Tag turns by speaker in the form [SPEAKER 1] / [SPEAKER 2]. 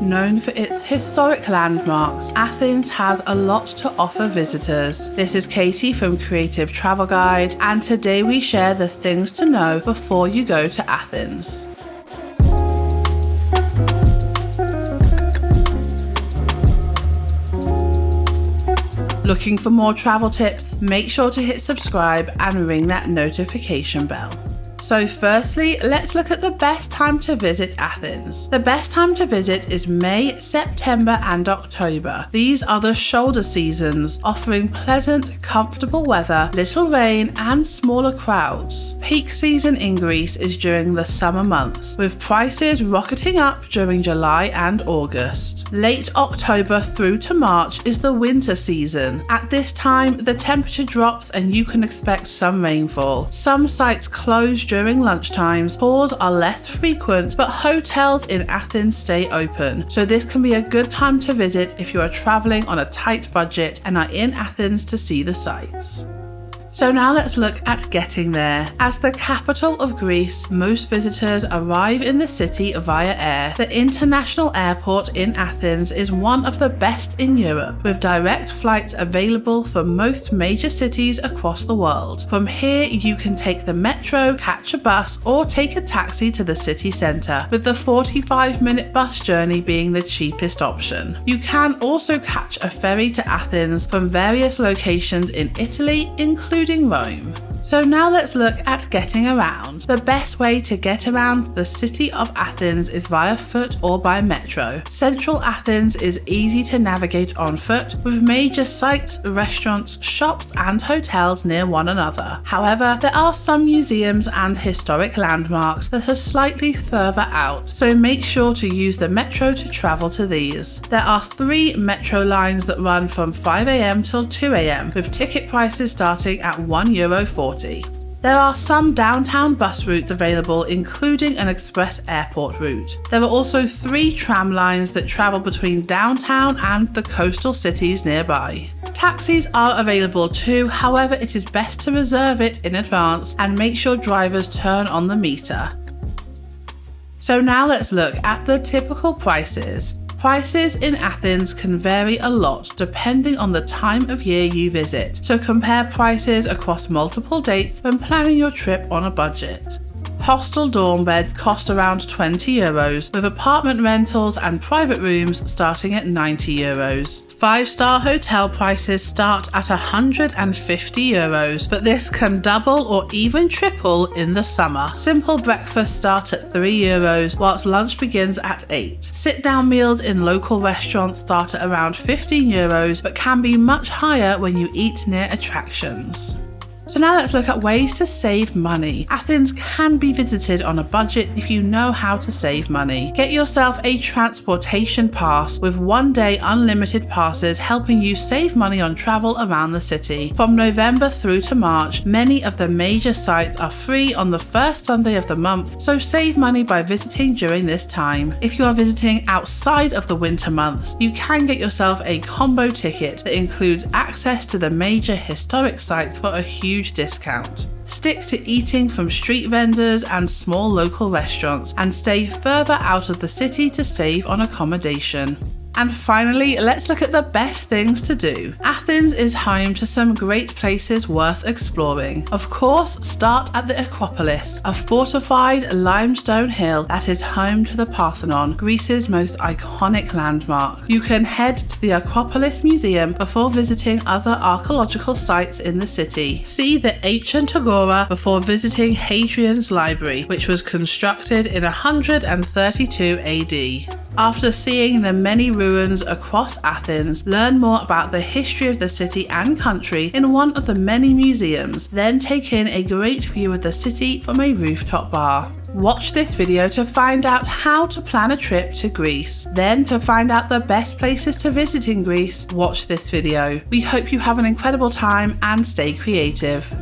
[SPEAKER 1] Known for its historic landmarks, Athens has a lot to offer visitors. This is Katie from Creative Travel Guide, and today we share the things to know before you go to Athens. Looking for more travel tips? Make sure to hit subscribe and ring that notification bell. So firstly, let's look at the best time to visit Athens. The best time to visit is May, September and October. These are the shoulder seasons, offering pleasant, comfortable weather, little rain and smaller crowds. Peak season in Greece is during the summer months, with prices rocketing up during July and August. Late October through to March is the winter season. At this time, the temperature drops and you can expect some rainfall. Some sites close during during lunchtimes, tours are less frequent, but hotels in Athens stay open, so this can be a good time to visit if you are travelling on a tight budget and are in Athens to see the sights. So now let's look at getting there. As the capital of Greece, most visitors arrive in the city via air. The international airport in Athens is one of the best in Europe, with direct flights available for most major cities across the world. From here, you can take the metro, catch a bus, or take a taxi to the city centre, with the 45 minute bus journey being the cheapest option. You can also catch a ferry to Athens from various locations in Italy, including including Rome. So now let's look at getting around. The best way to get around the city of Athens is via foot or by metro. Central Athens is easy to navigate on foot with major sites, restaurants, shops and hotels near one another. However, there are some museums and historic landmarks that are slightly further out, so make sure to use the metro to travel to these. There are three metro lines that run from 5am till 2am with ticket prices starting at €1.40. There are some downtown bus routes available including an express airport route. There are also three tram lines that travel between downtown and the coastal cities nearby. Taxis are available too, however it is best to reserve it in advance and make sure drivers turn on the meter. So now let's look at the typical prices. Prices in Athens can vary a lot depending on the time of year you visit, so compare prices across multiple dates when planning your trip on a budget. Hostel dorm beds cost around 20 euros, with apartment rentals and private rooms starting at 90 euros. Five star hotel prices start at 150 euros, but this can double or even triple in the summer. Simple breakfast start at 3 euros, whilst lunch begins at 8. Sit down meals in local restaurants start at around 15 euros, but can be much higher when you eat near attractions. So now let's look at ways to save money. Athens can be visited on a budget if you know how to save money. Get yourself a transportation pass with one day unlimited passes helping you save money on travel around the city. From November through to March, many of the major sites are free on the first Sunday of the month, so save money by visiting during this time. If you are visiting outside of the winter months, you can get yourself a combo ticket that includes access to the major historic sites for a huge huge discount. Stick to eating from street vendors and small local restaurants and stay further out of the city to save on accommodation. And finally, let's look at the best things to do. Athens is home to some great places worth exploring. Of course, start at the Acropolis, a fortified limestone hill that is home to the Parthenon, Greece's most iconic landmark. You can head to the Acropolis Museum before visiting other archaeological sites in the city. See the ancient Agora before visiting Hadrian's Library, which was constructed in 132 AD. After seeing the many ruins across Athens, learn more about the history of the city and country in one of the many museums, then take in a great view of the city from a rooftop bar. Watch this video to find out how to plan a trip to Greece. Then to find out the best places to visit in Greece, watch this video. We hope you have an incredible time and stay creative.